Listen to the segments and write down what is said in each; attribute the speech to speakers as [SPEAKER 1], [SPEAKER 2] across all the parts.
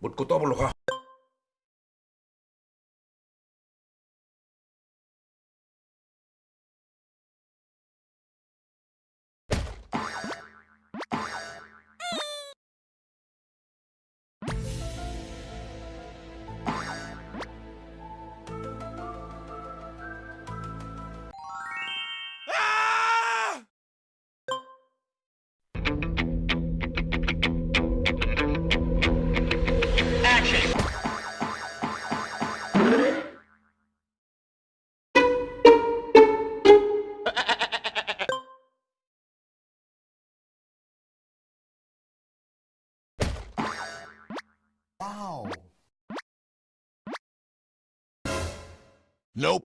[SPEAKER 1] 묻고 더블로 가. Nope.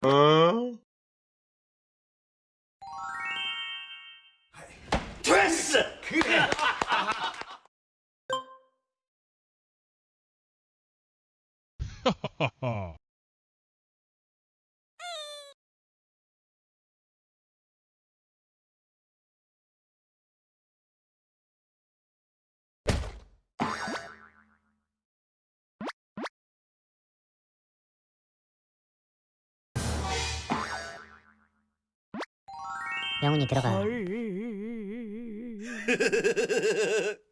[SPEAKER 1] 어?
[SPEAKER 2] 됐
[SPEAKER 3] 영훈이 들어가.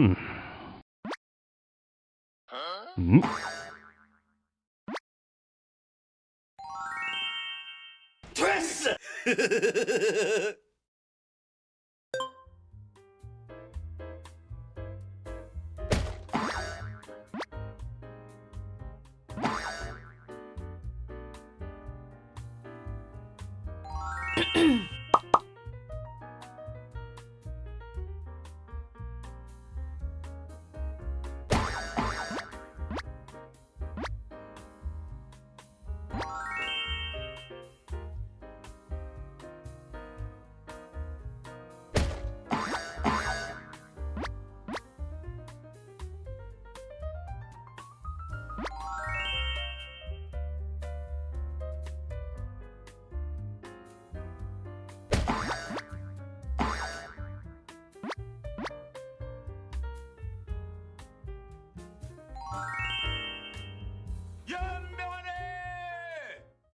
[SPEAKER 4] Hmm. Hmm?
[SPEAKER 2] Press! 嗯。